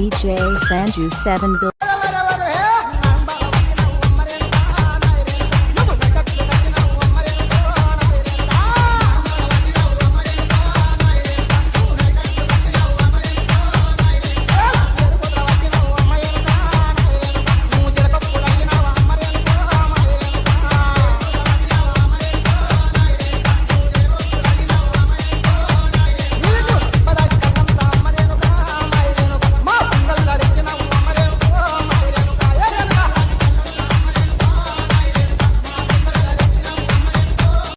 DJ Sanju 7 Bill.